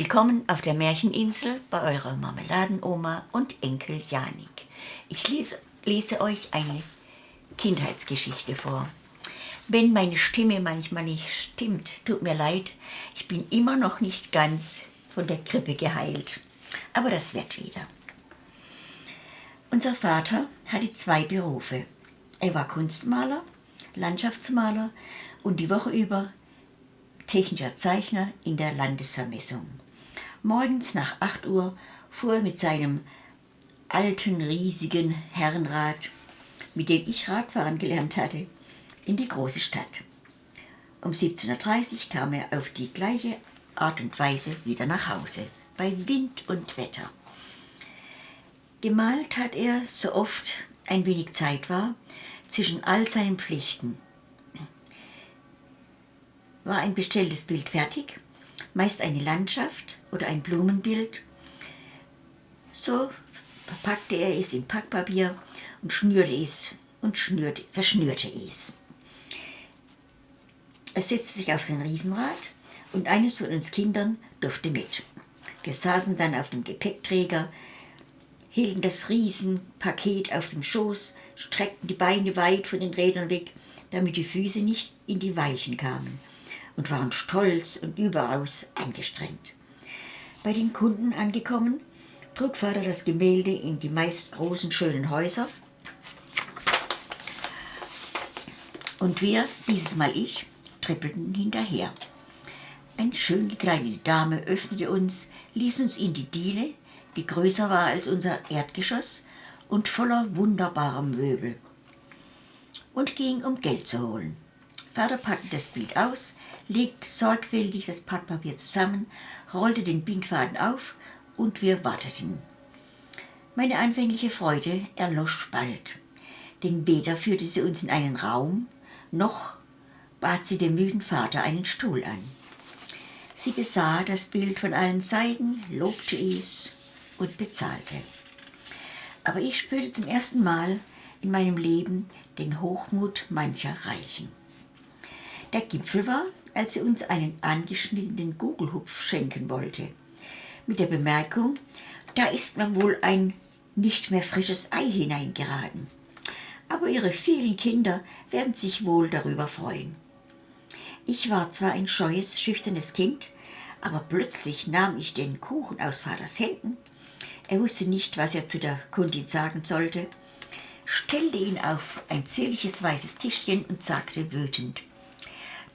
Willkommen auf der Märcheninsel bei eurer Marmeladenoma und Enkel Janik. Ich lese, lese euch eine Kindheitsgeschichte vor. Wenn meine Stimme manchmal nicht stimmt, tut mir leid, ich bin immer noch nicht ganz von der Grippe geheilt. Aber das wird wieder. Unser Vater hatte zwei Berufe. Er war Kunstmaler, Landschaftsmaler und die Woche über technischer Zeichner in der Landesvermessung. Morgens nach 8 Uhr fuhr er mit seinem alten, riesigen Herrenrad, mit dem ich Radfahren gelernt hatte, in die große Stadt. Um 17.30 Uhr kam er auf die gleiche Art und Weise wieder nach Hause, bei Wind und Wetter. Gemalt hat er, so oft ein wenig Zeit war, zwischen all seinen Pflichten. War ein bestelltes Bild fertig, meist eine Landschaft oder ein Blumenbild, so verpackte er es in Packpapier und schnürte es und schnürte, verschnürte es. Er setzte sich auf sein Riesenrad und eines von uns Kindern durfte mit. Wir saßen dann auf dem Gepäckträger, hielten das Riesenpaket auf dem Schoß, streckten die Beine weit von den Rädern weg, damit die Füße nicht in die Weichen kamen und waren stolz und überaus angestrengt. Bei den Kunden angekommen, trug Vater das Gemälde in die meist großen, schönen Häuser. Und wir, dieses Mal ich, trippelten hinterher. Eine schön gekleidete Dame öffnete uns, ließ uns in die Diele, die größer war als unser Erdgeschoss und voller wunderbarer Möbel, und ging, um Geld zu holen. Vater packte das Bild aus, legte sorgfältig das Packpapier zusammen, rollte den Bindfaden auf und wir warteten. Meine anfängliche Freude erlosch bald, denn weder führte sie uns in einen Raum, noch bat sie dem müden Vater einen Stuhl an. Sie besah das Bild von allen Seiten, lobte es und bezahlte. Aber ich spürte zum ersten Mal in meinem Leben den Hochmut mancher Reichen. Der Gipfel war, als sie uns einen angeschnittenen Gugelhupf schenken wollte mit der Bemerkung, da ist mir wohl ein nicht mehr frisches Ei hineingeraten. Aber ihre vielen Kinder werden sich wohl darüber freuen. Ich war zwar ein scheues, schüchternes Kind, aber plötzlich nahm ich den Kuchen aus Vaters Händen. Er wusste nicht, was er zu der Kundin sagen sollte, stellte ihn auf ein zierliches weißes Tischchen und sagte wütend,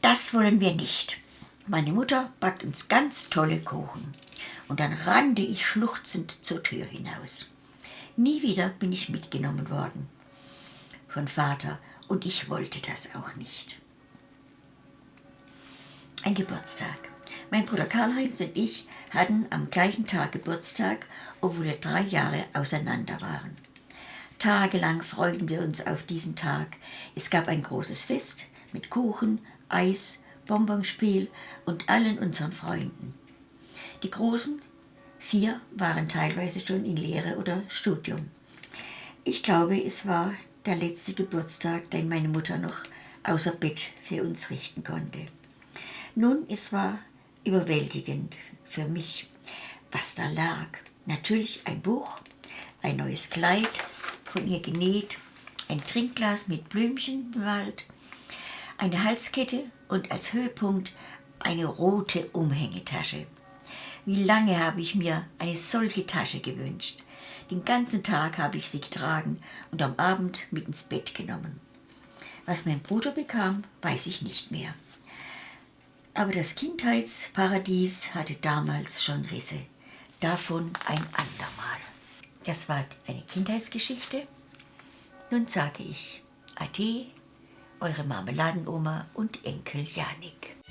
das wollen wir nicht. Meine Mutter backt uns ganz tolle Kuchen und dann rannte ich schluchzend zur Tür hinaus. Nie wieder bin ich mitgenommen worden von Vater und ich wollte das auch nicht. Ein Geburtstag. Mein Bruder Karl-Heinz und ich hatten am gleichen Tag Geburtstag, obwohl wir drei Jahre auseinander waren. Tagelang freuten wir uns auf diesen Tag. Es gab ein großes Fest mit Kuchen, Eis, Bonbonspiel und allen unseren Freunden. Die Großen, vier, waren teilweise schon in Lehre oder Studium. Ich glaube, es war der letzte Geburtstag, den meine Mutter noch außer Bett für uns richten konnte. Nun, es war überwältigend für mich, was da lag. Natürlich ein Buch, ein neues Kleid, von ihr genäht, ein Trinkglas mit Blümchen bemalt, eine Halskette und als Höhepunkt eine rote Umhängetasche. Wie lange habe ich mir eine solche Tasche gewünscht. Den ganzen Tag habe ich sie getragen und am Abend mit ins Bett genommen. Was mein Bruder bekam, weiß ich nicht mehr. Aber das Kindheitsparadies hatte damals schon Risse. Davon ein andermal. Das war eine Kindheitsgeschichte. Nun sage ich Ade, eure Marmeladenoma und Enkel Janik.